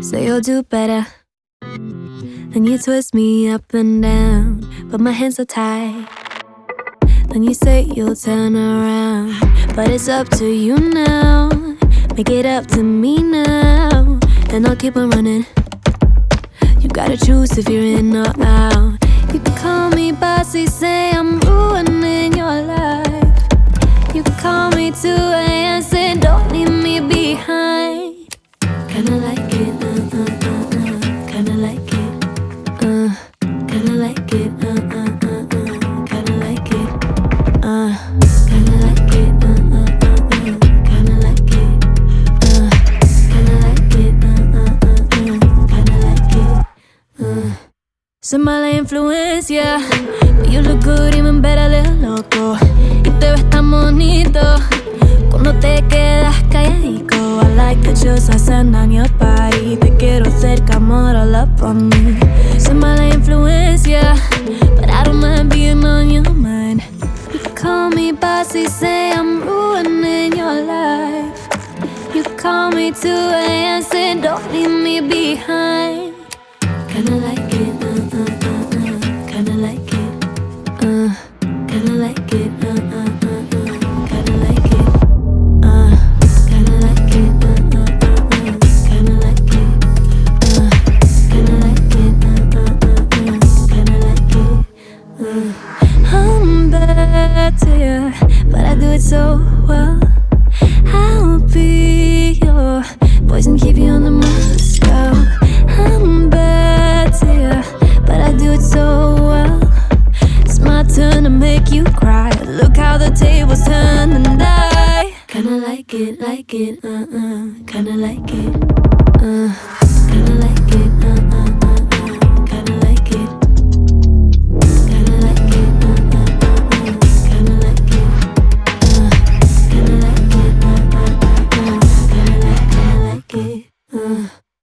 Say you'll do better. Then you twist me up and down, but my hands are tied. Then you say you'll turn around, but it's up to you now. Make it up to me now, and I'll keep on running. You gotta choose if you're in or out. You can call me bossy, say I'm ruining your life. You can call me 2 a.m. say don't leave me behind. Kinda like it, Soy mala influencia, but you look good, even better, loco. Y te ves tan bonito cuando te quedas calladico. I like the chills I send on your body. Te quiero cerca, more all up on me. Soy mala me bossy, say I'm ruining your life. You call me 2 a.m. say don't leave me behind. How the tables turn and I kinda like it, like it, uh uh. Kinda like it, uh.